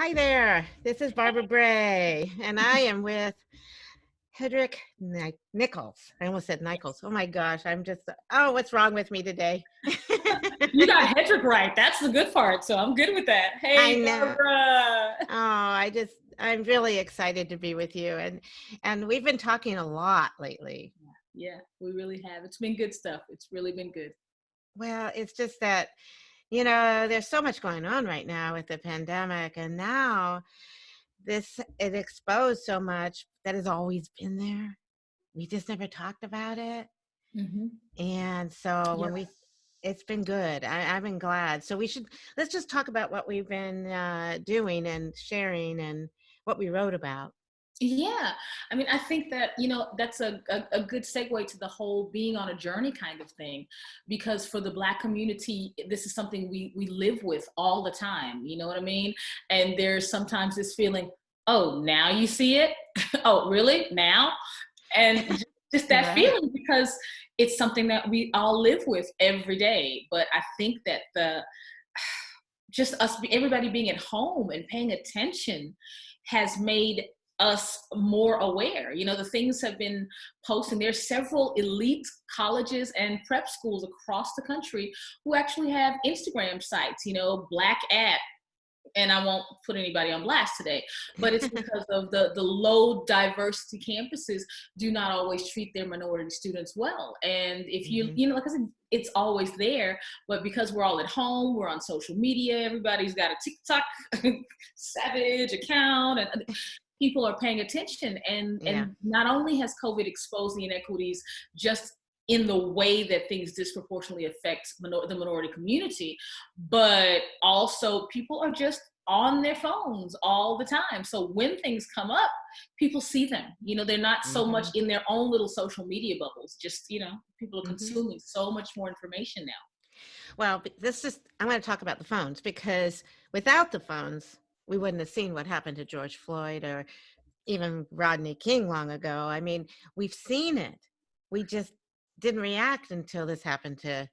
Hi there. This is Barbara Bray, and I am with Hedreich Nichols. I almost said Nichols. Oh my gosh, I'm just, oh, what's wrong with me today? you got Hedreich right. That's the good part. So I'm good with that. Hey, Barbara. Oh, I just, I'm really excited to be with you. And, and we've been talking a lot lately. Yeah, we really have. It's been good stuff. It's really been good. Well, it's just that, you know, there's so much going on right now with the pandemic. And now this, it exposed so much that has always been there. We just never talked about it. Mm-hmm. And so when we, it's been good. I, have been glad. So we should, let's just talk about what we've been uh, doing and sharing and what we wrote about. Yeah, I mean, I think that, you know, that's a, a, a, good segue to the whole being on a journey kind of thing, because for the Black community, this is something we, we live with all the time, you know what I mean? And there's sometimes this feeling, oh, now you see it? oh, really? Now? And just that feeling because it's something that we all live with every day. But I think that the, just us, everybody being at home and paying attention has made us more aware. You know, the things have been posting. There's several elite colleges and prep schools across the country who actually have Instagram sites, you know, Black App, and I won't put anybody on blast today, but it's because of the, the low diversity campuses do not always treat their minority students well. And if you, mm-hmm. you know, like I said, it's always there, but because we're all at home, we're on social media, everybody's got a TikTok savage account and people are paying attention and yeah. and not only has covid exposed the inequities just in the way that things disproportionately affect minor the minority community but also people are just on their phones all the time so when things come up people see them you know they're not so mm-hmm. much in their own little social media bubbles just you know people are mm-hmm. consuming so much more information now well this is i'm going to talk about the phones because without the phones we wouldn't have seen what happened to George Floyd or even Rodney King long ago. I mean, we've seen it. We just didn't react until this happened to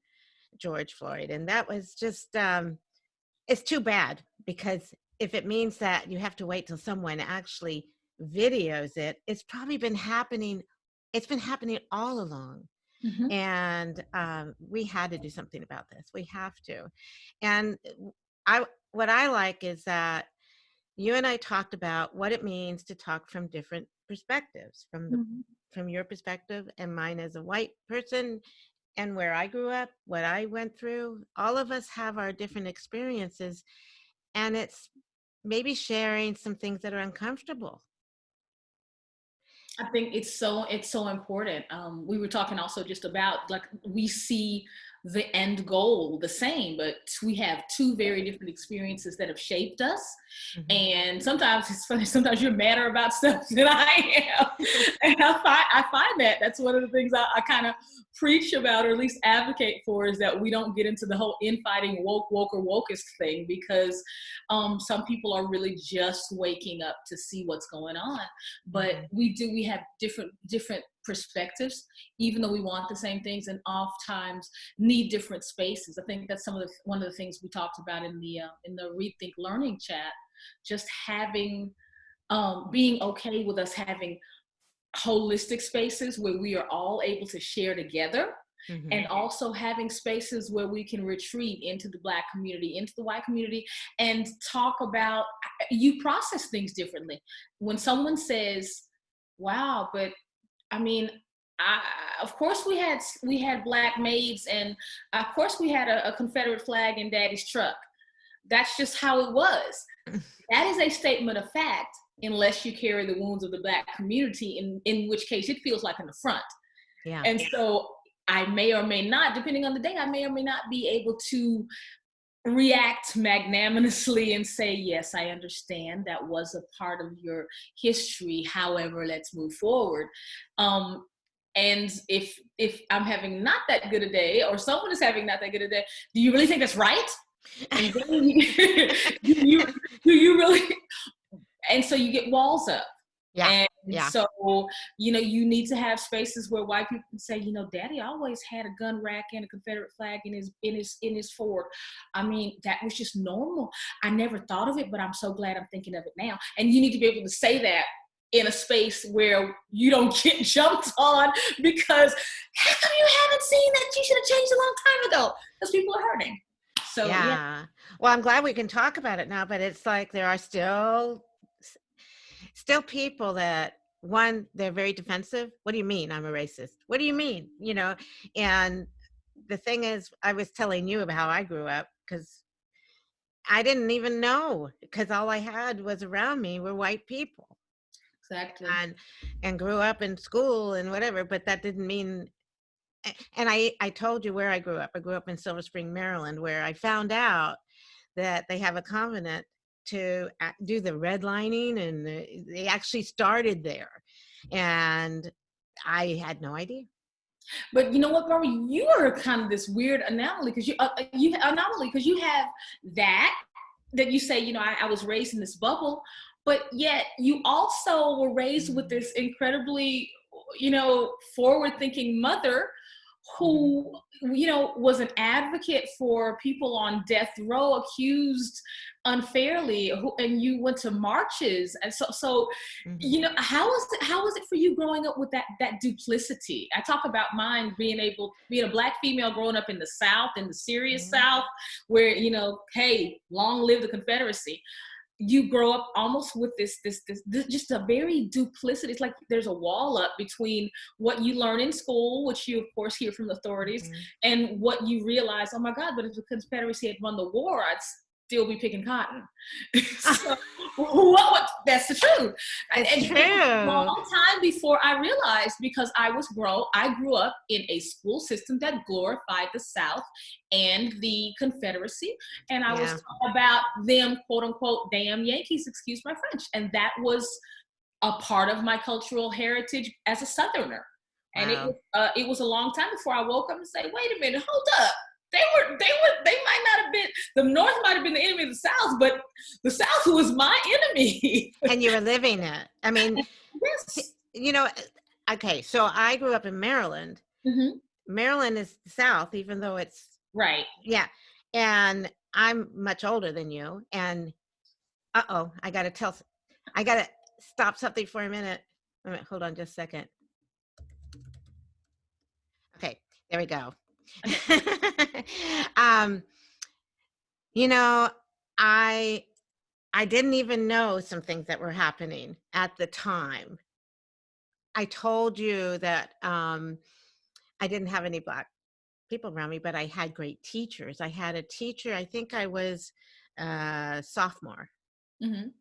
George Floyd. And that was just, um, it's too bad because if it means that you have to wait till someone actually videos it, it's probably been happening, it's been happening all along. Mm-hmm. And um, we had to do something about this. We have to. And I, what I like is that you and I talked about what it means to talk from different perspectives, from the mm-hmm. from your perspective and mine as a white person and where I grew up, what I went through. All of us have our different experiences and it's maybe sharing some things that are uncomfortable. I think it's so it's so important. Um, we were talking also just about like we see the end goal the same, but we have two very different experiences that have shaped us. Mm-hmm. And sometimes it's funny, sometimes you're madder about stuff than I am. and I find, I find that that's one of the things I, I kind of preach about or at least advocate for is that we don't get into the whole infighting woke, woke or wokest thing because um, some people are really just waking up to see what's going on. But mm-hmm. we do, we have different, different perspectives, even though we want the same things and oftentimes need different spaces. I think that's some of the, one of the things we talked about in the, uh, in the Rethink Learning chat, just having, um, being okay with us having holistic spaces where we are all able to share together Mm-hmm. and also having spaces where we can retreat into the black community into the white community and talk about you process things differently when someone says wow but i mean I, of course we had we had black maids and of course we had a, a confederate flag in daddy's truck. That's just how it was. That is a statement of fact unless you carry the wounds of the black community in in which case it feels like an affront. Yeah. And so i may or may not depending on the day i may or may not be able to react magnanimously and say yes i understand that was a part of your history however let's move forward um and if if i'm having not that good a day or someone is having not that good a day do you really think that's right and do you do you really and so you get walls up. Yeah. And Yeah. so, you know, you need to have spaces where white people can say, you know, Daddy always had a gun rack and a Confederate flag in his in his in his Ford. I mean, that was just normal. I never thought of it, but I'm so glad I'm thinking of it now. And you need to be able to say that in a space where you don't get jumped on because how come you haven't seen that? You should have changed a long time ago because people are hurting. So yeah. yeah. Well, I'm glad we can talk about it now, but it's like there are still still people that one they're very defensive. What do you mean I'm a racist? What do you mean? You know, and the thing is I was telling you about how I grew up cuz I didn't even know because all I had was around me were white people exactly. and and grew up in school and whatever, but that didn't mean and I I told you where I grew up. I grew up in Silver Spring, Maryland, where I found out that they have a covenant to do the redlining, and they actually started there, and I had no idea. But you know what, Barbara? You are kind of this weird anomaly because you uh, uh, you anomaly because you have that that you say, you know, I, I was raised in this bubble, but yet you also were raised with this incredibly, you know, forward-thinking mother who you know was an advocate for people on death row accused unfairly who, and you went to marches and so so Mhm. you know how was it how was it for you growing up with that that duplicity i talk about mine being able being a black female growing up in the south in the serious Mhm. south where you know hey long live the confederacy you grow up almost with this, this this this just a very duplicity it's like there's a wall up between what you learn in school which you of course hear from the authorities Mhm. and what you realize oh my god but if the confederacy had won the war i'd still be picking cotton. So what, what that's the truth. And, and it was a long time before i realized because i was grow i grew up in a school system that glorified the south and the confederacy. And i was Yeah. taught about them quote unquote damn yankees excuse my french. And that was a part of my cultural heritage as a southerner. And it uh, it was a long time before i woke up and say wait a minute hold up they were they were they might not have been the north might have been the enemy of the south but the south was my enemy And you were living it. I mean, yes you know, okay. So I grew up in Maryland. Mhm. Maryland is the South, even though it's right Yeah. And I'm much older than you. And uh oh, I got to tell, I got to stop something for a minute. Wait a minute, hold on just a second. Okay, there we go. um, you know, I I didn't even know some things that were happening at the time. I told you that um, I didn't have any black people around me, but I had great teachers. I had a teacher, I think I was a sophomore. Mhm.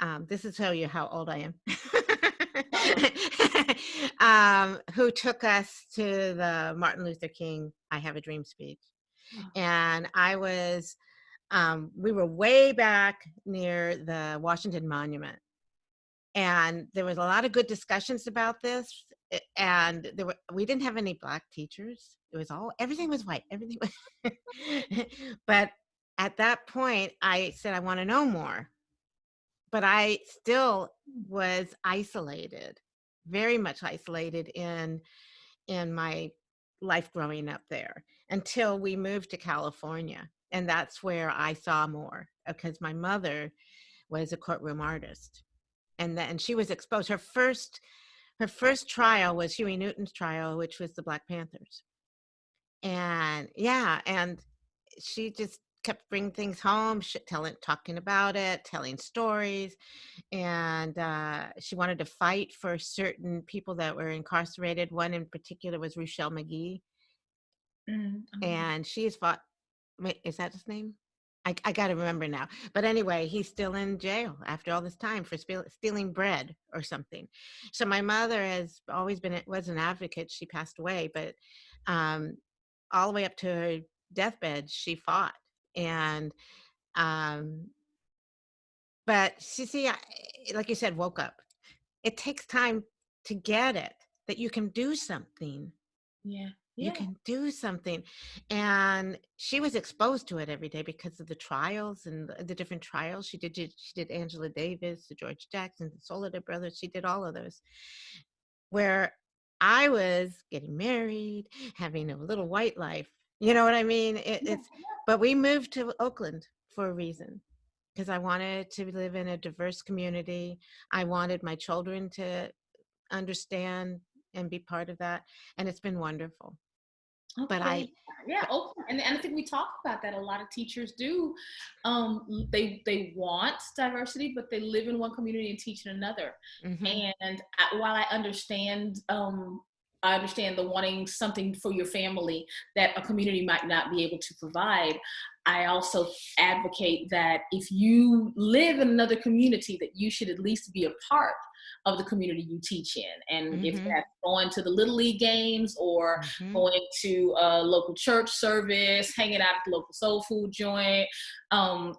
Um, this is tell you how old I am. Um, who took us to the Martin Luther King I Have a Dream speech. And I was, um, we were way back near the Washington Monument. And there was a lot of good discussions about this. And there were, we didn't have any black teachers. It was all, everything was white, everything was. but at that point, I said, I want to know more. But I still was isolated, very much isolated in in my life growing up there until we moved to California. And that's where I saw more uh, because my mother was a courtroom artist. And then she was exposed. Her first her first trial was Huey Newton's trial, which was the Black Panthers. And yeah, and she just kept bringing things home, sh- telling, talking about it, telling stories, and uh, she wanted to fight for certain people that were incarcerated. One in particular was Ruchell Magee, Mhm. and she's fought. Wait, is that his name? I, I got to remember now. But anyway, he's still in jail after all this time for spiel- stealing bread or something. So my mother has always been was an advocate. She passed away, but um, all the way up to her deathbed, she fought. And um, but she see, I, like you said, woke up. It takes time to get it that you can do something. yeah you Yeah. can do something and she was exposed to it every day because of the trials and the, the different trials she did she did angela davis the george jackson the soledad brothers she did all of those where i was getting married having a little white life you know what i mean it, it's but we moved to oakland for a reason because i wanted to live in a diverse community i wanted my children to understand and be part of that and it's been wonderful but I- yeah, okay. And, and I think we talk about that. A lot of teachers do. Um, they they want diversity, but they live in one community and teach in another. Mhm. And I, while I understand, um, I understand the wanting something for your family that a community might not be able to provide. I also advocate that if you live in another community, that you should at least be a part of the community you teach in. And if Mhm. that's going to the little league games or Mhm. going to a local church service, hanging out at the local soul food joint, um,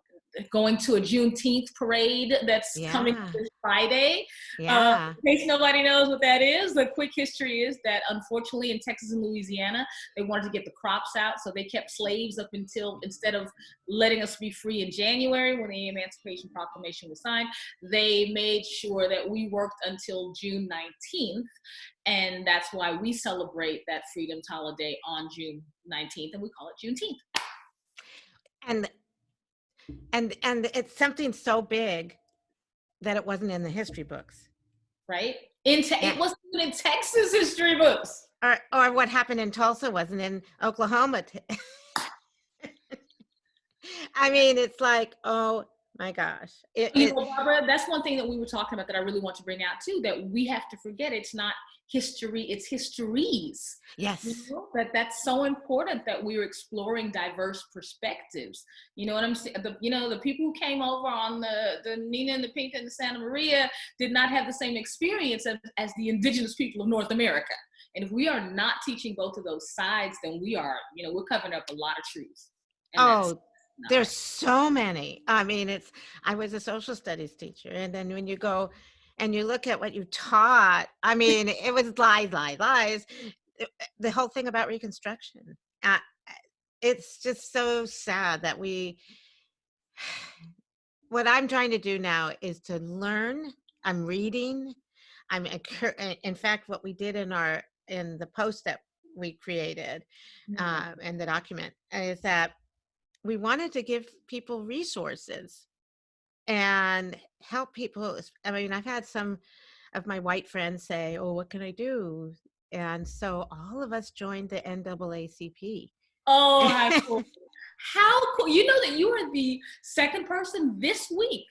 going to a Juneteenth parade that's coming this Friday. yeah Uh, in case nobody knows what that is, the quick history is that unfortunately in Texas and Louisiana, they wanted to get the crops out, so they kept slaves up until instead of letting us be free in January when the Emancipation Proclamation was signed, they made sure that we worked until June 19th, and that's why we celebrate that freedom holiday on June 19th, and we call it Juneteenth. and and and it's something so big that it wasn't in the history books Right? In te- Yeah. It wasn't even in Texas history books. or or what happened in tulsa wasn't in oklahoma t- i mean it's like oh my gosh it, you it- know, Barbara, that's one thing that we were talking about that I really want to bring out too. That we have to forget it's not history; it's histories. yes You know, that that's so important that we're exploring diverse perspectives. You know what I'm saying? The you know the people who came over on the the Nina and the Pinta and the Santa Maria did not have the same experience as, as the indigenous people of North America. And if we are not teaching both of those sides, then we are you know we're covering up a lot of truth. And oh there's so many. I mean it's i was a social studies teacher and then when you go and you look at what you taught i mean it was lies lies lies. The whole thing about reconstruction uh, it's just so sad that we what i'm trying to do now is to learn. I'm reading. I'm uh, in fact what we did in our in the post that we created Mhm. uh, and the document is that we wanted to give people resources and help people. I mean, I've had some of my white friends say, "Oh, what can I do?" And so all of us joined the NAACP. Oh, how cool. how cool. You know that you are the second person this week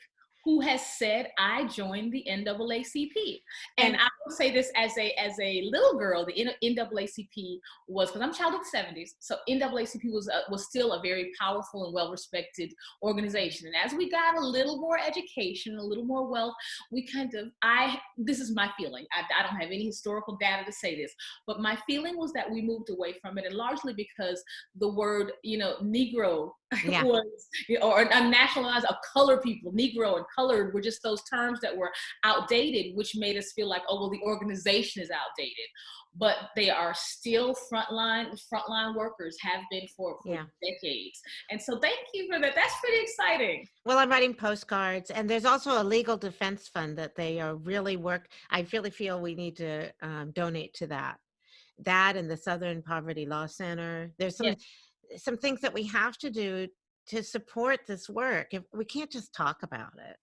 who has said I joined the NAACP. And I will say this as a as a little girl, the NAACP was because I'm child of the 70s. So NAACP was a, was still a very powerful and well respected organization. And as we got a little more education, a little more wealth, we kind of I this is my feeling. I, I don't have any historical data to say this, but my feeling was that we moved away from it, and largely because the word you know Negro Yeah. was you know, or unnationalized of color people, Negro and colored were just those terms that were outdated, which made us feel like, oh well, the organization is outdated. But they are still frontline frontline workers, have been for, for Yeah. decades. And so thank you for that. That's pretty exciting. Well, I'm writing postcards, and there's also a legal defense fund that they are really work. I really feel we need to um, donate to that. That and the Southern Poverty Law Center. There's some some things that we have to do to support this work. If we can't just talk about it.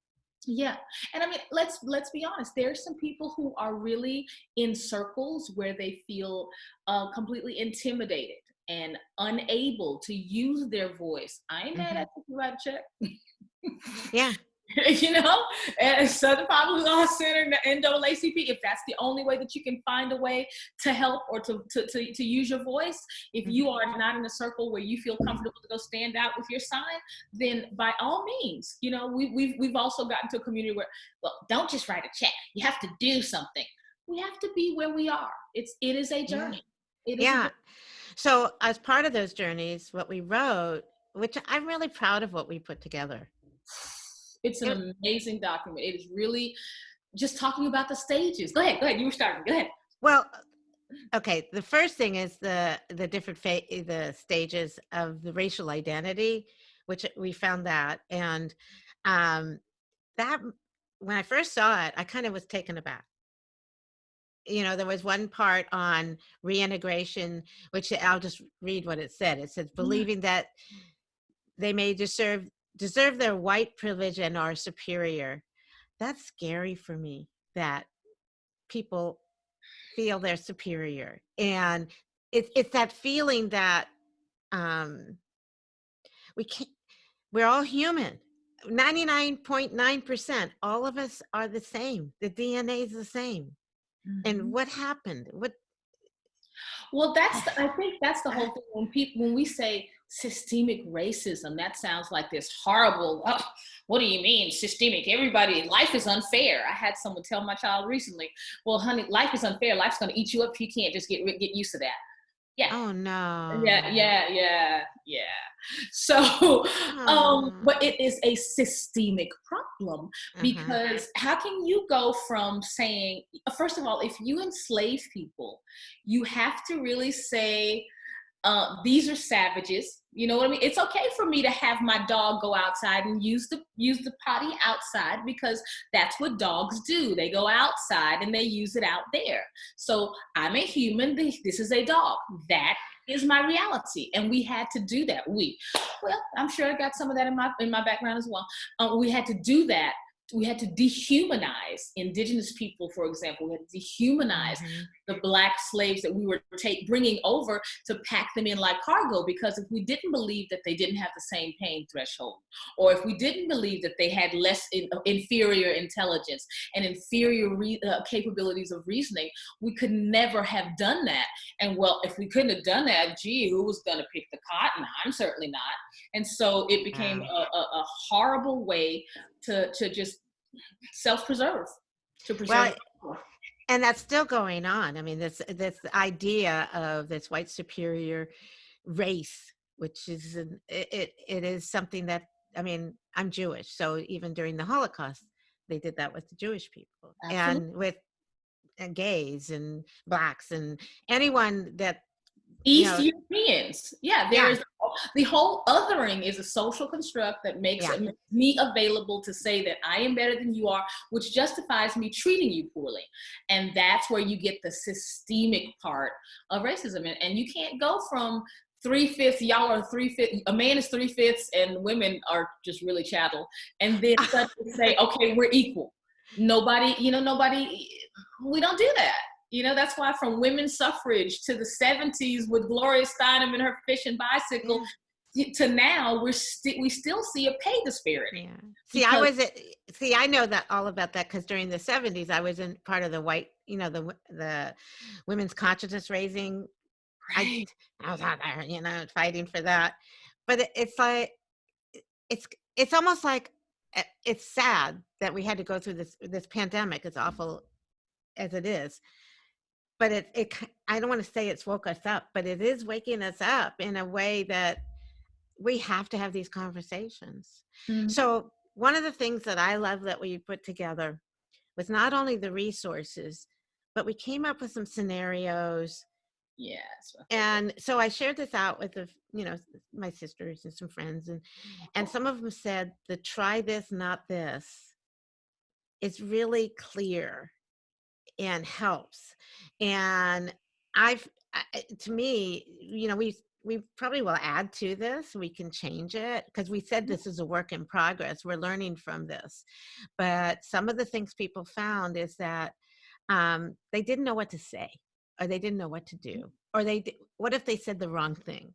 Yeah, and I mean, let's let's be honest. There's some people who are really in circles where they feel uh, completely intimidated and unable to use their voice. I ain't mad Mhm. at you write a check. Yeah, you know, and Southern Poverty Law Center, and the NAACP, if that's the only way that you can find a way to help or to, to, to, to use your voice, if you mm-hmm. are not in a circle where you feel comfortable to go stand out with your sign, then by all means, you know, we, we've, we've also gotten to a community where, well, don't just write a check. You have to do something. We have to be where we are. It's, it is a journey. It is a yeah. journey. So as part of those journeys, what we wrote, which I'm really proud of what we put together. It's an amazing document. It is really just talking about the stages. Go ahead, go ahead. You were starting. Go ahead. Well, okay, the first thing is the the different fa- the stages of the racial identity, which we found that, and um, that when I first saw it, I kind of was taken aback. You know, there was one part on reintegration, which I'll just read what it said. It says, Yeah. believing that they may deserve deserve their white privilege and are superior. That's scary for me that people feel they're superior. And it's it's that feeling that um we can't we're all human. 99.9% all of us are the same. The DNA is the same. And Mhm. what happened? What Well, that's the, I think that's the whole thing when people when we say systemic racism, that sounds like this horrible. "Oh, what do you mean systemic? Everybody, life is unfair. I had someone tell my child recently, "Well, honey, life is unfair. Life's going to eat you up if you can't just get get used to that." Yeah, oh no. yeah, yeah, yeah. Yeah. So, um, but it is a systemic problem uh-huh. because how can you go from saying, first of all, if you enslave people, you have to really say, uh, these are savages. You know what I mean? It's okay for me to have my dog go outside and use the use the potty outside because that's what dogs do. They go outside and they use it out there. So I'm a human. This is a dog. That is my reality, and we had to do that. We, well, I'm sure I got some of that in my in my background as well. Uh, we had to do that. We had to dehumanize indigenous people, for example. We had to dehumanize Mhm. the black slaves that we were take, bringing over to pack them in like cargo because if we didn't believe that they didn't have the same pain threshold or if we didn't believe that they had less in, inferior intelligence and inferior re, uh, capabilities of reasoning we could never have done that and well if we couldn't have done that gee who was going to pick the cotton i'm certainly not and so it became a, a, a horrible way to to just self-preserve to preserve Well, and that's still going on. I mean, this this idea of this white superior race, which is an, it, it is something that I mean, I'm Jewish, so even during the Holocaust, they did that with the Jewish people absolutely and with and gays and blacks and anyone that you East know, Europeans. Yeah, there's the whole othering is a social construct that makes yeah, me available to say that I am better than you are, which justifies me treating you poorly. And that's where you get the systemic part of racism. And, and you can't go from three fifths, y'all are three fifths, a man is three fifths, and women are just really chattel. And then suddenly say, okay, we're equal. Nobody, you know, nobody, we don't do that. You know, that's why from women's suffrage to the 70s with Gloria Steinem and her fish and bicycle yeah, to now, we're we still see a pay disparity yeah. See, I was at, see, I know that all about that because during the 70s, I was in part of the white, you know, the the women's consciousness raising right, I was out there, you know, fighting for that. But it, it's like it's it's almost like uh, it's sad that we had to go through this this pandemic, as awful as it is. But it it I don't want to say it's woke us up, but it is waking us up in a way that we have to have these conversations. Mhm. So one of the things that I love that we put together was not only the resources, but we came up with some scenarios yeah, that's my favorite. and so I shared this out with the, you know, my sisters and some friends, and and some of them said the try this, not this is really clear and helps. And I've, to me, you know, we we probably will add to this. We can change it because we said this is a work in progress. We're learning from this, but some of the things people found is that um, they didn't know what to say, or they didn't know what to do, or they what if they said the wrong thing?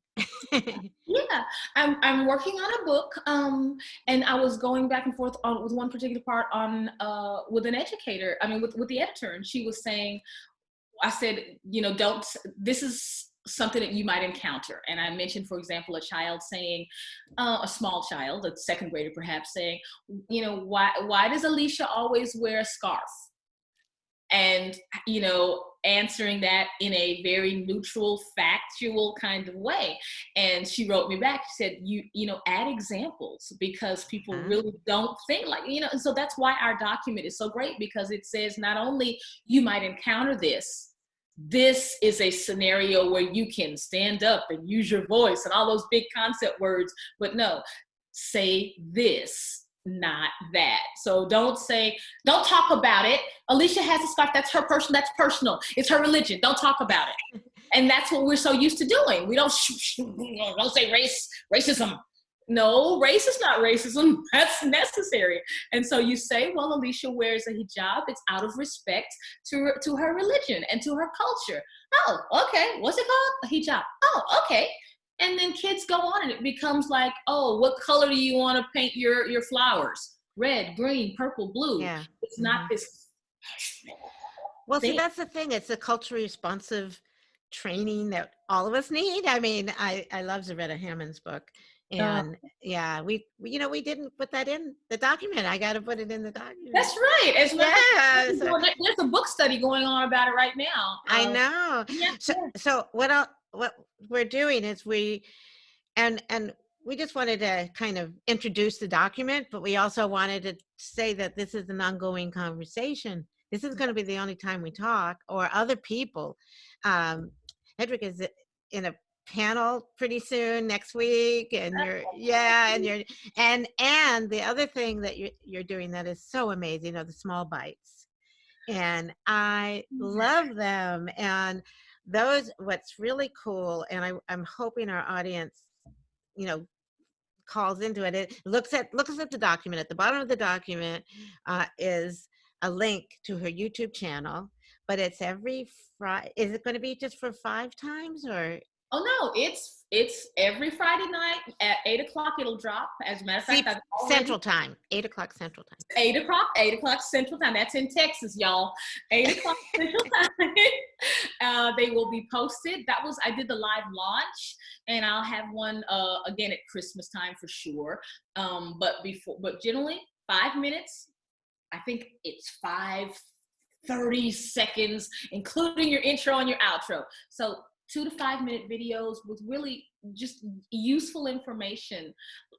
Yeah, I'm I'm working on a book, um, and I was going back and forth on with one particular part on uh, with an educator. I mean, with with the editor, and she was saying, I said, you know, don't. This is something that you might encounter, and I mentioned, for example, a child saying, uh, a small child, a second grader perhaps, saying, you know, why why does Alicia always wear a scarf? and you know answering that in a very neutral factual kind of way. And she wrote me back. She said you you know add examples because people Huh? really don't think like you know and so that's why our document is so great because it says not only you might encounter this this is a scenario where you can stand up and use your voice and all those big concept words, but no, say this, not that. So don't say, don't talk about it. Alicia has a scarf, that's her person, that's personal. It's her religion. Don't talk about it. And that's what we're so used to doing. We don't, don't say race, racism, no, race is not racism. That's necessary. And so you say, well, Alicia wears a hijab. It's out of respect to, to her religion and to her culture. Oh, okay. What's it called? A hijab. Oh, okay. And then kids go on and it becomes like, oh, what color do you want to paint your, your flowers? Red, green, purple, blue. Yeah. It's not Mhm. this. Well, see, that's the thing. It's a culturally responsive training that all of us need. I mean, I I love Zaretta Hammond's book, Yeah. and yeah, we, we you know we didn't put that in the document. I got to put it in the document. That's right. As well, yeah. there's so- there's a book study going on about it right now. I Um, know. Yeah, So yeah. so what I, what we're doing is we and and we just wanted to kind of introduce the document, but we also wanted to say that this is an ongoing conversation. This is going to be the only time we talk or other people. Um, Hedreich is in a panel pretty soon next week and you're yeah and you're and and the other thing that you're, you're doing that is so amazing are the small bites and i Mhm. love them and those what's really cool and I, i'm hoping our audience you know calls into it it looks at looks at the document. At the bottom of the document uh, is a link to her youtube channel but it's every friday is it going to be just for five times or Oh no, it's it's every Friday night at eight o'clock. It'll drop. As a matter of fact, already- central time eight o'clock central time eight o'clock, eight o'clock Central Time. That's in Texas, y'all. Eight o'clock Central Time. Uh, they will be posted. That was I did the live launch, and I'll have one uh, again at Christmas time for sure. Um, but before, but generally five minutes. I think it's five. 30 seconds, including your intro and your outro. So two to five minute videos with really just useful information,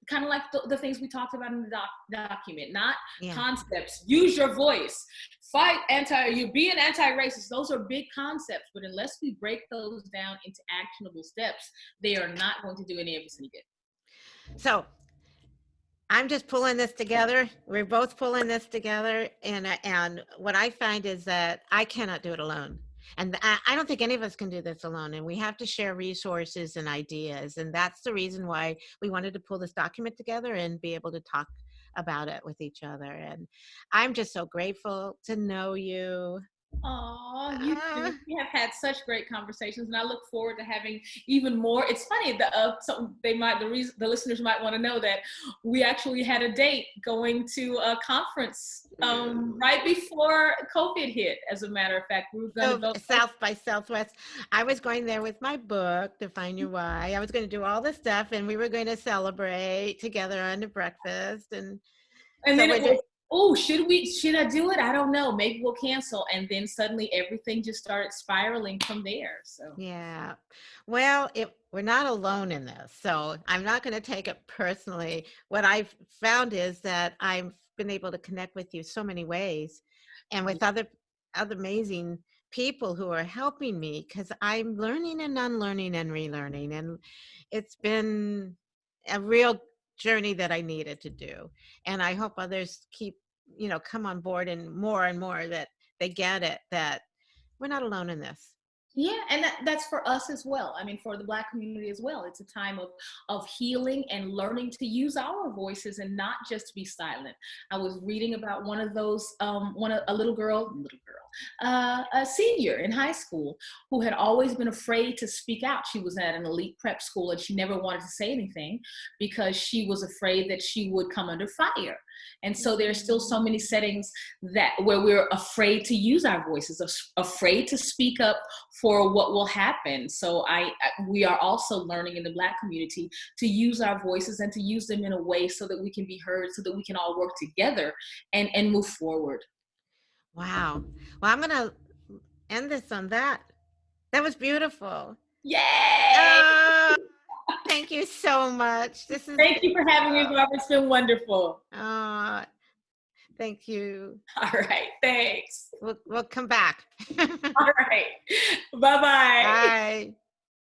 kind of like the, the things we talked about in the doc, document, not yeah concepts. Use your voice. Fight anti. You be an anti-racist. Those are big concepts, but unless we break those down into actionable steps, they are not going to do any of us any good. So I'm just pulling this together. We're both pulling this together, and and what I find is that I cannot do it alone, and I, don't think any of us can do this alone. And we have to share resources and ideas, and that's the reason why we wanted to pull this document together and be able to talk about it with each other. And I'm just so grateful to know you. Aw, you too. We have had such great conversations, and I look forward to having even more. It's funny that uh, so they might the reason the listeners might want to know that we actually had a date going to a conference um, right before COVID hit. As a matter of fact, we were going So to go South by Southwest. I was going there with my book, Define Your Why. I was going to do all this stuff, and we were going to celebrate together on the breakfast. And And So then it was, oh, should we, should I do it? I don't know. Maybe we'll cancel. And then suddenly everything just started spiraling from there. So yeah, well, it, we're not alone in this, so I'm not going to take it personally. What I've found is that I've been able to connect with you so many ways, and with mm-hmm. other other amazing people who are helping me because I'm learning and unlearning and relearning, and it's been a real journey that I needed to do. And I hope others keep, you know, come on board and more and more that they get it that we're not alone in this. yeah, and that, that's for us as well. I mean, for the Black community as well. It's a time of, of healing and learning to use our voices and not just be silent. I was reading about one of those, um, one of, a little girl, little girl, uh, a senior in high school who had always been afraid to speak out. She was at an elite prep school and she never wanted to say anything because she was afraid that she would come under fire. And so there's still so many settings that where we're afraid to use our voices, afraid to speak up for what will happen. So I- we are also learning in the Black community to use our voices and to use them in a way so that we can be heard, so that we can all work together and and move forward. Wow. Well, I'm going to end this on that. That was beautiful. Yay! Oh, thank you so much. This is Thank you for having me, Barbara. It's been wonderful. uh, Thank you. All right. Thanks. We'll, we'll come back. All right. Bye-bye. Bye.